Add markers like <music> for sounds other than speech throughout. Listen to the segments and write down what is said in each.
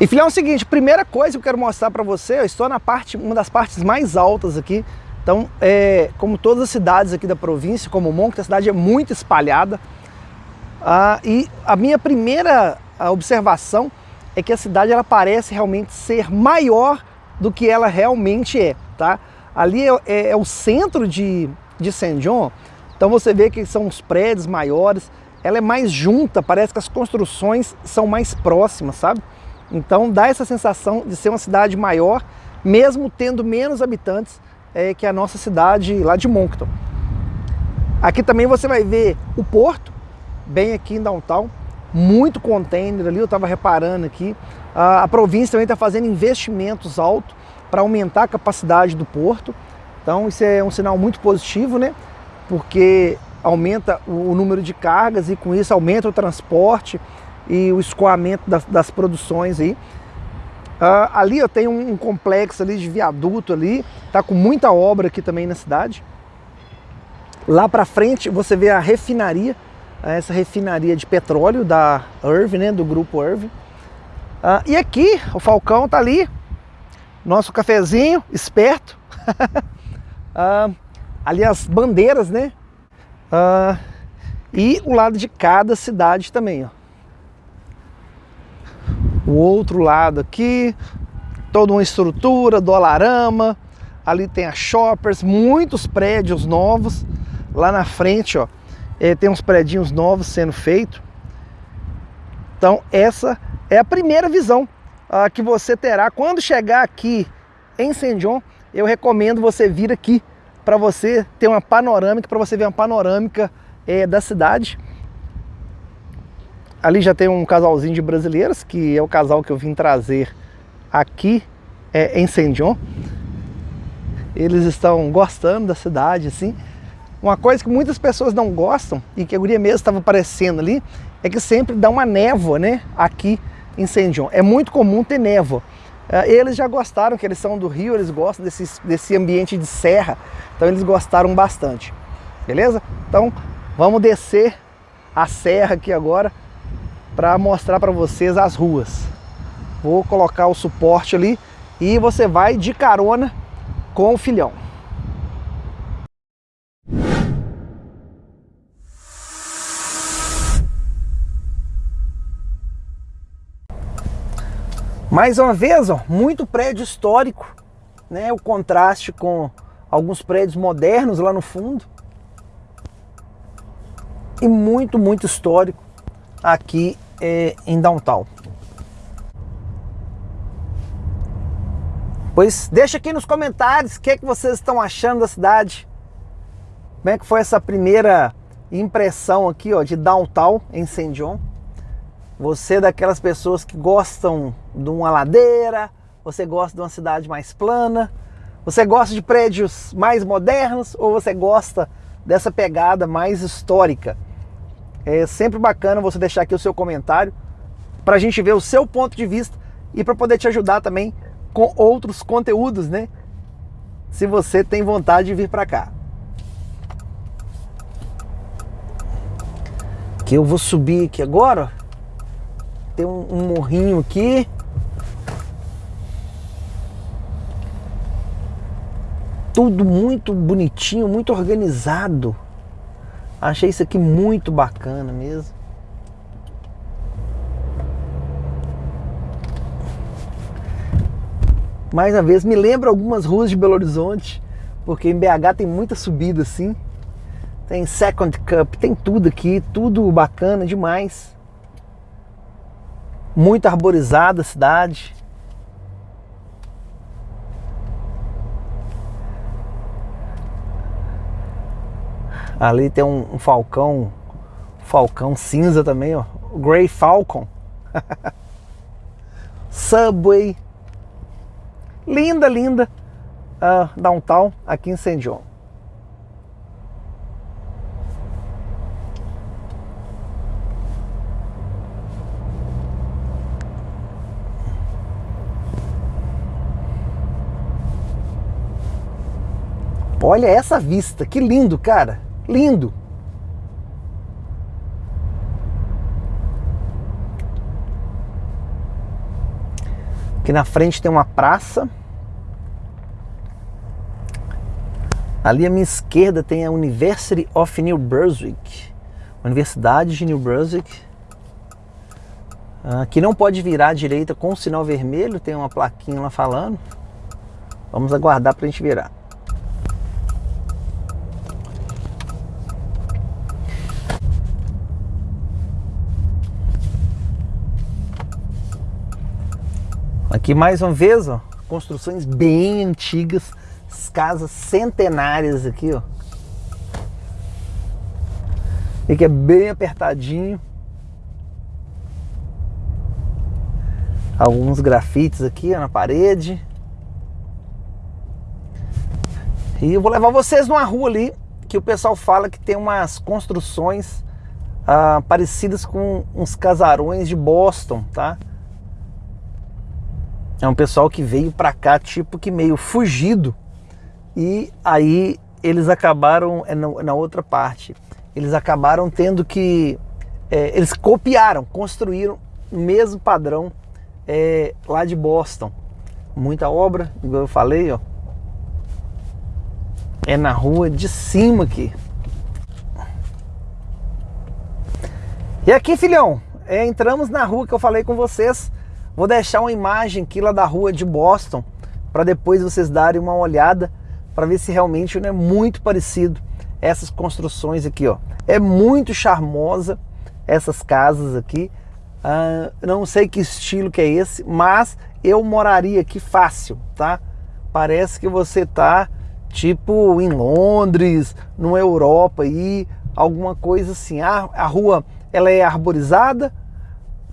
E filhão, é o seguinte, primeira coisa que eu quero mostrar para você, eu estou na parte, uma das partes mais altas aqui. Então, é, como todas as cidades aqui da província, como Monk, a cidade é muito espalhada. Ah, e a minha primeira observação é que a cidade ela parece realmente ser maior do que ela realmente é, tá? Ali é, é, é o centro de, de Saint John, então você vê que são os prédios maiores, ela é mais junta, parece que as construções são mais próximas, sabe? Então dá essa sensação de ser uma cidade maior, mesmo tendo menos habitantes é, que a nossa cidade lá de Moncton. Aqui também você vai ver o porto, bem aqui em downtown, muito container ali, eu estava reparando aqui. A, a província também está fazendo investimentos altos para aumentar a capacidade do porto. Então isso é um sinal muito positivo, né? Porque aumenta o número de cargas e com isso aumenta o transporte, e o escoamento das, das produções aí. Uh, ali eu tenho um, um, complexo ali de viaduto ali, tá com muita obra aqui também na cidade. Lá para frente você vê a refinaria, essa refinaria de petróleo da Irv, né, do grupo Irv. Uh, e aqui o Falcão tá ali, nosso cafezinho, esperto. uh, <laughs> ali as bandeiras, né? e o lado de cada cidade também, ó o outro lado aqui, toda uma estrutura, dolarama, ali tem a shoppers, muitos prédios novos, lá na frente ó, é, tem uns prédios novos sendo feitos. Então essa é a primeira visão uh, que você terá quando chegar aqui em Saint John, eu recomendo você vir aqui para você ter uma panorâmica, para você ver uma panorâmica é, da cidade. Ali já tem um casalzinho de brasileiras, que é o casal que eu vim trazer aqui é, em Saint John. Eles estão gostando da cidade, assim. Uma coisa que muitas pessoas não gostam, e que a guria mesmo estava aparecendo ali, é que sempre dá uma névoa, né, aqui em Saint John. É muito comum ter névoa. É, eles já gostaram, que eles são do Rio, eles gostam desse, desse ambiente de serra, então eles gostaram bastante. Beleza? Então, vamos descer a serra aqui agora para mostrar para vocês as ruas. Vou colocar o suporte ali e você vai de carona com o filhão. Mais uma vez, ó, muito prédio histórico, né? O contraste com alguns prédios modernos lá no fundo. E muito, muito histórico aqui é, em downtown. Pois deixa aqui nos comentários o que, é que vocês estão achando da cidade. Como é que foi essa primeira impressão aqui ó, de downtown em St. John. Você é daquelas pessoas que gostam de uma ladeira, você gosta de uma cidade mais plana, você gosta de prédios mais modernos ou você gosta dessa pegada mais histórica? É sempre bacana você deixar aqui o seu comentário para a gente ver o seu ponto de vista e para poder te ajudar também com outros conteúdos, né? Se você tem vontade de vir para cá. Que eu vou subir aqui agora. Tem um, um morrinho aqui. Tudo muito bonitinho, muito organizado. Achei isso aqui muito bacana mesmo. Mais uma vez, me lembra algumas ruas de Belo Horizonte, porque em BH tem muita subida assim. Tem Second Cup, tem tudo aqui, tudo bacana demais. Muito arborizada a cidade. Ali tem um, um falcão, falcão cinza também, ó. Grey Falcon. <laughs> Subway. Linda, linda. Uh, downtown aqui em St. John. Olha essa vista, que lindo, cara. Lindo. Aqui na frente tem uma praça. Ali à minha esquerda tem a University of New Brunswick. Universidade de New Brunswick. Aqui não pode virar à direita com o sinal vermelho, tem uma plaquinha lá falando. Vamos aguardar para a gente virar. Aqui mais uma vez, ó, construções bem antigas, casas centenárias aqui, ó. E que é bem apertadinho. Alguns grafites aqui ó, na parede. E eu vou levar vocês numa rua ali que o pessoal fala que tem umas construções ah, parecidas com uns casarões de Boston, tá? É um pessoal que veio para cá tipo que meio fugido e aí eles acabaram é na, outra parte eles acabaram tendo que é, eles copiaram, construíram o mesmo padrão é, lá de Boston. Muita obra, igual eu falei, ó. É na rua de cima aqui. E aqui, filhão, é, entramos na rua que eu falei com vocês. Vou deixar uma imagem aqui lá da rua de Boston para depois vocês darem uma olhada para ver se realmente não é muito parecido essas construções aqui, ó. É muito charmosa essas casas aqui. Uh, não sei que estilo que é esse, mas eu moraria aqui fácil, tá? Parece que você tá tipo em Londres, numa Europa aí, alguma coisa assim. A, a rua ela é arborizada,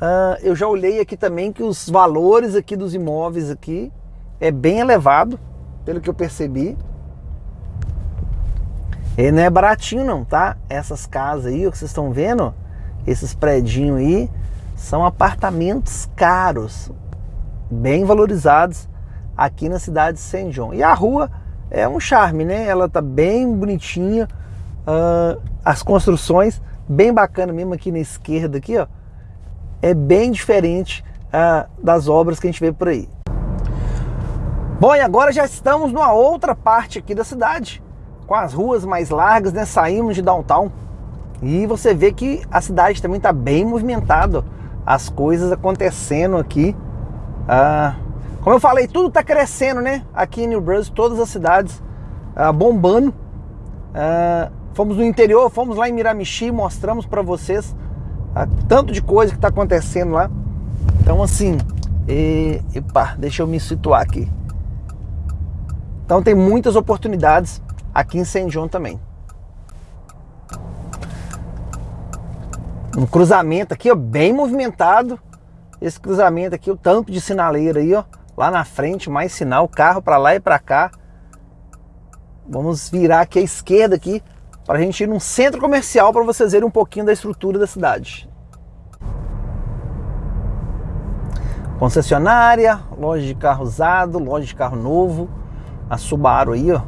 Uh, eu já olhei aqui também que os valores aqui dos imóveis aqui é bem elevado, pelo que eu percebi. E não é baratinho não, tá? Essas casas aí, o que vocês estão vendo, esses predinhos aí, são apartamentos caros, bem valorizados aqui na cidade de Saint John. E a rua é um charme, né? Ela tá bem bonitinha, uh, as construções bem bacana mesmo aqui na esquerda aqui, ó é bem diferente ah, das obras que a gente vê por aí. Bom, e agora já estamos numa outra parte aqui da cidade, com as ruas mais largas, né? Saímos de downtown e você vê que a cidade também está bem movimentada, as coisas acontecendo aqui. Ah, como eu falei, tudo está crescendo, né? Aqui em New Brunswick, todas as cidades ah, bombando. Ah, fomos no interior, fomos lá em Miramichi, mostramos para vocês tanto de coisa que está acontecendo lá. Então assim, e, epa, deixa eu me situar aqui. Então tem muitas oportunidades aqui em Saint John também. Um cruzamento aqui, ó, bem movimentado. Esse cruzamento aqui, o tanto de sinaleira aí, ó, lá na frente, mais sinal, carro para lá e para cá. Vamos virar aqui à esquerda aqui para a gente ir num centro comercial para vocês verem um pouquinho da estrutura da cidade. Concessionária, loja de carro usado, loja de carro novo, a Subaru aí, ó.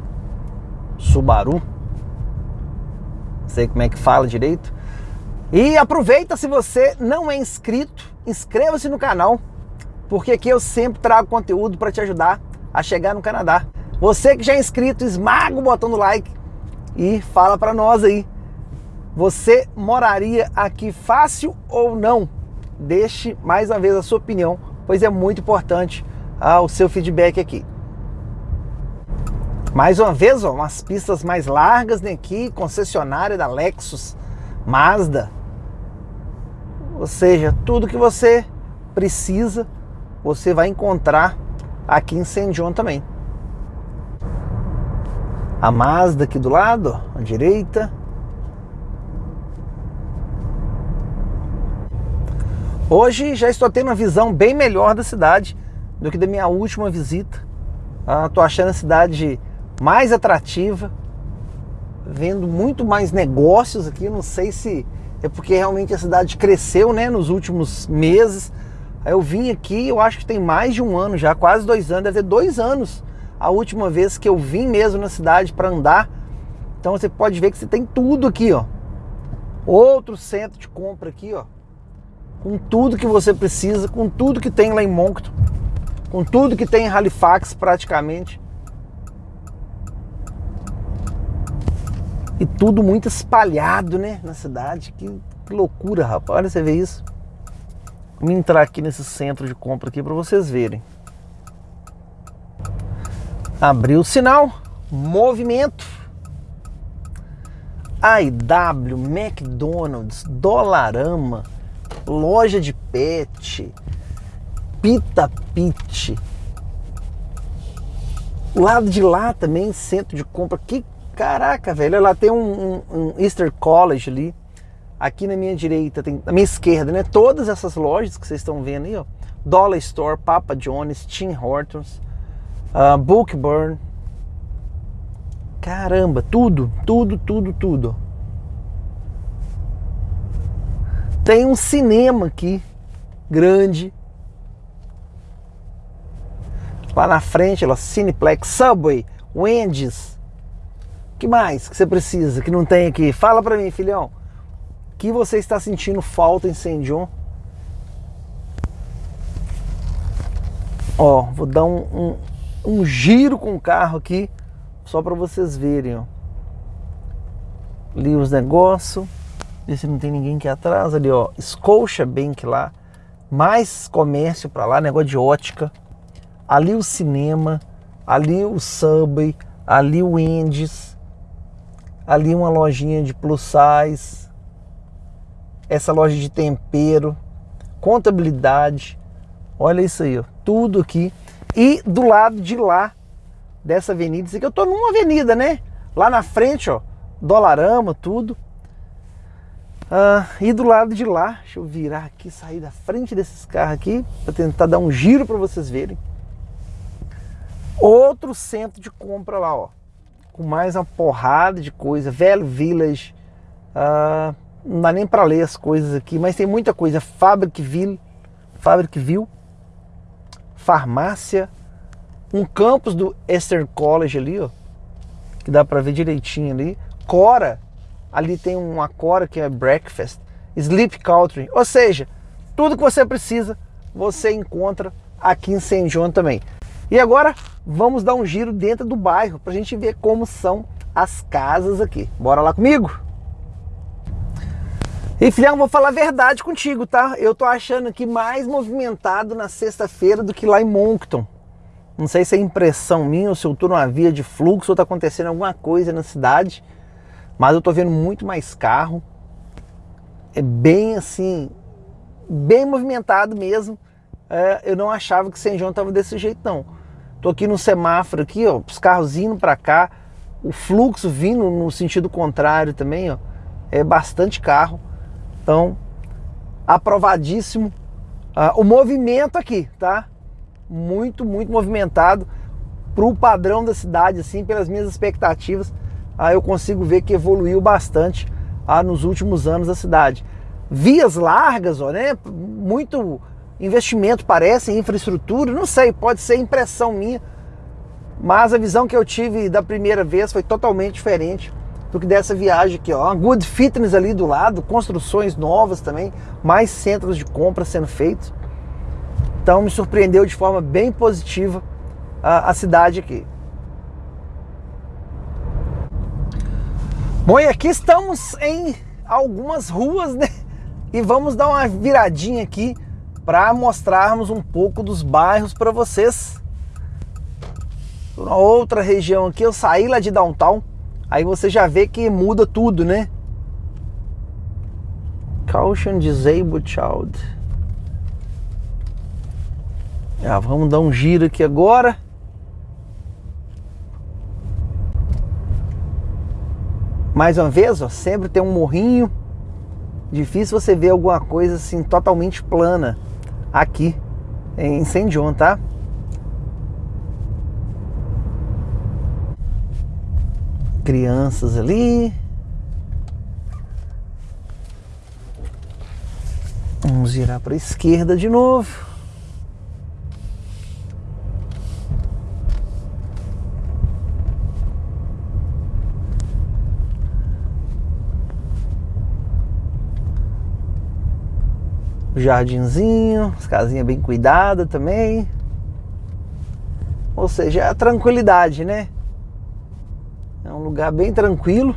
Subaru. Não sei como é que fala direito. E aproveita se você não é inscrito, inscreva-se no canal, porque aqui eu sempre trago conteúdo para te ajudar a chegar no Canadá. Você que já é inscrito, esmaga o botão do like e fala para nós aí. Você moraria aqui fácil ou não? Deixe mais uma vez a sua opinião, pois é muito importante ah, o seu feedback aqui. Mais uma vez, ó, umas pistas mais largas né, aqui, concessionária da Lexus, Mazda. Ou seja, tudo que você precisa, você vai encontrar aqui em Saint John também a Mazda aqui do lado, à direita. Hoje já estou tendo uma visão bem melhor da cidade do que da minha última visita. Estou ah, achando a cidade mais atrativa, vendo muito mais negócios aqui. Não sei se é porque realmente a cidade cresceu né, nos últimos meses. Eu vim aqui, eu acho que tem mais de um ano já, quase dois anos, deve ter dois anos a última vez que eu vim mesmo na cidade para andar. Então você pode ver que você tem tudo aqui, ó. Outro centro de compra aqui, ó. Com tudo que você precisa, com tudo que tem lá em Moncton. com tudo que tem em Halifax praticamente. E tudo muito espalhado, né, na cidade. Que, loucura, rapaz. Olha, você vê isso. Vamos entrar aqui nesse centro de compra aqui para vocês verem. Abriu o sinal, movimento. IW, McDonald's, Dolarama, loja de pet, Pita Pit. O lado de lá também, centro de compra. Que caraca, velho. Lá tem um, um, um Easter College ali. Aqui na minha direita, tem, na minha esquerda, né? Todas essas lojas que vocês estão vendo aí, ó. Dollar Store, Papa John's, Tim Hortons, uh, Bookburn. Caramba, tudo, tudo, tudo, tudo. Tem um cinema aqui, grande. Lá na frente, ó, Cineplex, Subway, Wendy's. que mais que você precisa que não tem aqui? Fala pra mim, filhão. que você está sentindo falta em St. John? Ó, vou dar um, um, um giro com o carro aqui, só para vocês verem, ó. Ali os negócios. Ver se não tem ninguém aqui atrás. Ali, ó. Scotia Bank lá. Mais comércio para lá, negócio de ótica. Ali o cinema. Ali o Subway. Ali o Wendy's. Ali uma lojinha de plus size. Essa loja de tempero. Contabilidade. Olha isso aí, ó. Tudo aqui. E do lado de lá, dessa avenida, isso aqui eu tô numa avenida, né? Lá na frente, ó. Dolarama, tudo. Ah, e do lado de lá, deixa eu virar aqui, sair da frente desses carros aqui, para tentar dar um giro para vocês verem. Outro centro de compra lá, ó, com mais uma porrada de coisa, Velho Village, ah, não dá nem para ler as coisas aqui, mas tem muita coisa, Fabricville, Fabricville, farmácia, um campus do Eastern College ali, ó, que dá para ver direitinho ali, Cora, ali tem uma Cora que é Breakfast, Sleep Country, ou seja, tudo que você precisa você encontra aqui em St. John também. E agora vamos dar um giro dentro do bairro para a gente ver como são as casas aqui. Bora lá comigo? E filhão, vou falar a verdade contigo, tá? Eu tô achando aqui mais movimentado na sexta-feira do que lá em Moncton. Não sei se é impressão minha ou se eu tô numa via de fluxo ou tá acontecendo alguma coisa na cidade. Mas eu tô vendo muito mais carro. É bem assim, bem movimentado mesmo. É, eu não achava que São João tava desse jeito não. Tô aqui no semáforo aqui, ó, os carros indo para cá, o fluxo vindo no sentido contrário também, ó. É bastante carro. Então, aprovadíssimo. Ah, o movimento aqui, tá? Muito, muito movimentado pro padrão da cidade, assim, pelas minhas expectativas aí eu consigo ver que evoluiu bastante ah, nos últimos anos a cidade. Vias largas, ó, né? muito investimento parece em infraestrutura, não sei, pode ser impressão minha, mas a visão que eu tive da primeira vez foi totalmente diferente do que dessa viagem aqui. Ó. Good fitness ali do lado, construções novas também, mais centros de compra sendo feitos. Então me surpreendeu de forma bem positiva a, a cidade aqui. Bom, e aqui estamos em algumas ruas, né? E vamos dar uma viradinha aqui para mostrarmos um pouco dos bairros para vocês. Uma outra região aqui, eu saí lá de downtown, aí você já vê que muda tudo, né? Caution Disabled Child. Já vamos dar um giro aqui agora. Mais uma vez, ó, sempre tem um morrinho. Difícil você ver alguma coisa assim totalmente plana aqui em St. John, tá? Crianças ali. Vamos virar para a esquerda de novo. jardinzinho, as casinhas bem cuidadas também. Ou seja, é a tranquilidade, né? É lugar bem tranquilo.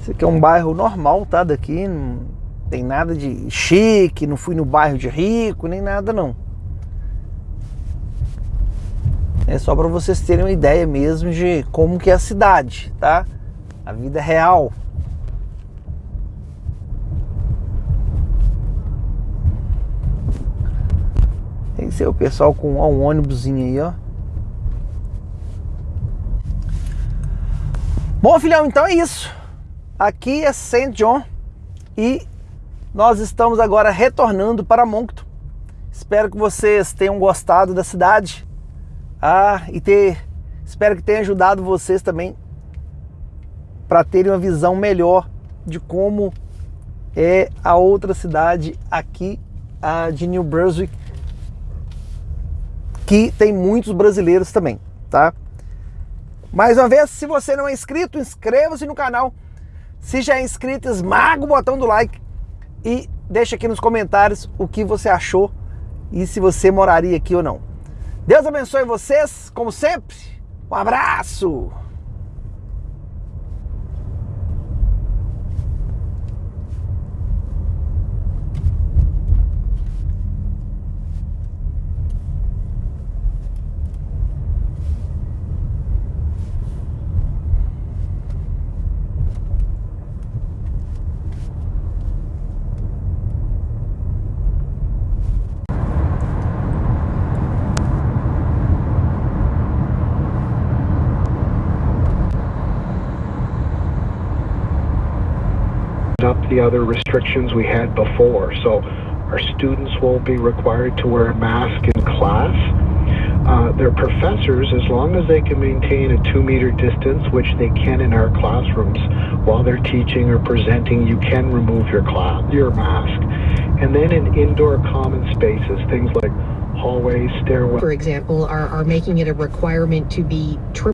Esse aqui é um bairro normal, tá? Daqui não tem nada de chique, não fui no bairro de rico, nem nada não. É só para vocês terem uma ideia mesmo de como que é a cidade, tá? A vida real. Esse é o pessoal com ó, um ônibusinho aí, ó. Bom, filhão, então é isso. Aqui é St. John e nós estamos agora retornando para Moncton. Espero que vocês tenham gostado da cidade. Ah, e ter, espero que tenha ajudado vocês também para terem uma visão melhor de como é a outra cidade aqui a de New Brunswick, que tem muitos brasileiros também, tá? Mais uma vez, se você não é inscrito, inscreva-se no canal. Se já é inscrito, esmaga o botão do like e deixa aqui nos comentários o que você achou e se você moraria aqui ou não. Deus abençoe vocês, como sempre. Um abraço! Up the other restrictions we had before. So our students won't be required to wear a mask in class. Uh, their professors, as long as they can maintain a two meter distance, which they can in our classrooms, while they're teaching or presenting, you can remove your class, your mask. And then in indoor common spaces, things like hallways, stairwells. for example, are, are making it a requirement to be triple